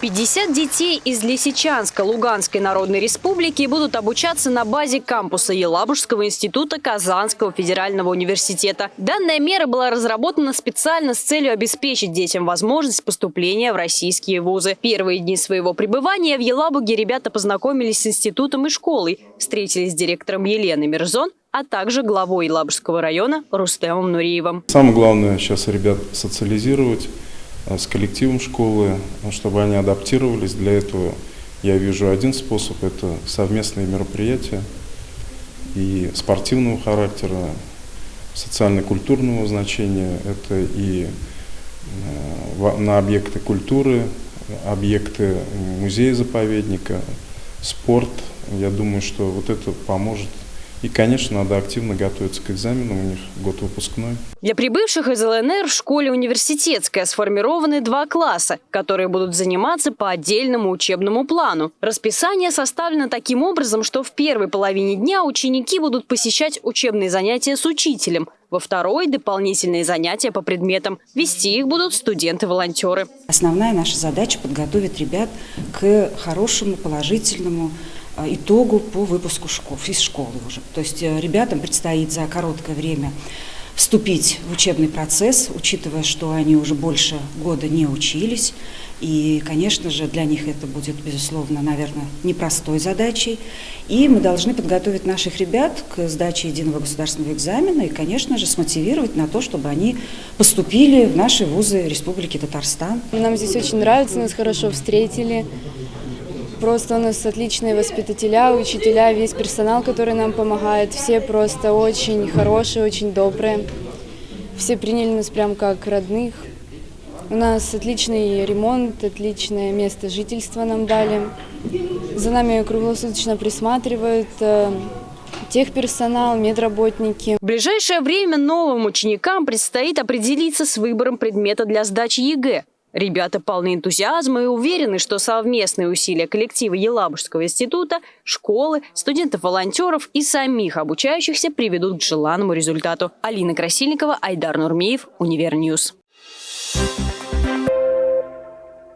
50 детей из Лисичанска Луганской Народной Республики будут обучаться на базе кампуса Елабужского института Казанского федерального университета. Данная мера была разработана специально с целью обеспечить детям возможность поступления в российские вузы. Первые дни своего пребывания в Елабуге ребята познакомились с институтом и школой, встретились с директором Еленой Мирзон, а также главой Елабужского района Рустемом Нуриевым. Самое главное сейчас ребят социализировать с коллективом школы, чтобы они адаптировались. Для этого я вижу один способ – это совместные мероприятия и спортивного характера, социально-культурного значения, это и э, на объекты культуры, объекты музея-заповедника, спорт. Я думаю, что вот это поможет и, конечно, надо активно готовиться к экзаменам, у них год выпускной. Для прибывших из ЛНР в школе университетская сформированы два класса, которые будут заниматься по отдельному учебному плану. Расписание составлено таким образом, что в первой половине дня ученики будут посещать учебные занятия с учителем, во второй – дополнительные занятия по предметам. Вести их будут студенты-волонтеры. Основная наша задача – подготовить ребят к хорошему, положительному итогу по выпуску школ, из школы уже. То есть э, ребятам предстоит за короткое время вступить в учебный процесс, учитывая, что они уже больше года не учились. И, конечно же, для них это будет, безусловно, наверное, непростой задачей. И мы должны подготовить наших ребят к сдаче единого государственного экзамена и, конечно же, смотивировать на то, чтобы они поступили в наши вузы Республики Татарстан. Нам здесь очень нравится, нас хорошо встретили. Просто у нас отличные воспитателя, учителя, весь персонал, который нам помогает. Все просто очень хорошие, очень добрые. Все приняли нас прям как родных. У нас отличный ремонт, отличное место жительства нам дали. За нами круглосуточно присматривают э, техперсонал, медработники. В ближайшее время новым ученикам предстоит определиться с выбором предмета для сдачи ЕГЭ. Ребята полны энтузиазма и уверены, что совместные усилия коллектива Елабужского института, школы, студентов-волонтеров и самих обучающихся приведут к желанному результату. Алина Красильникова, Айдар Нурмеев, Универньюз.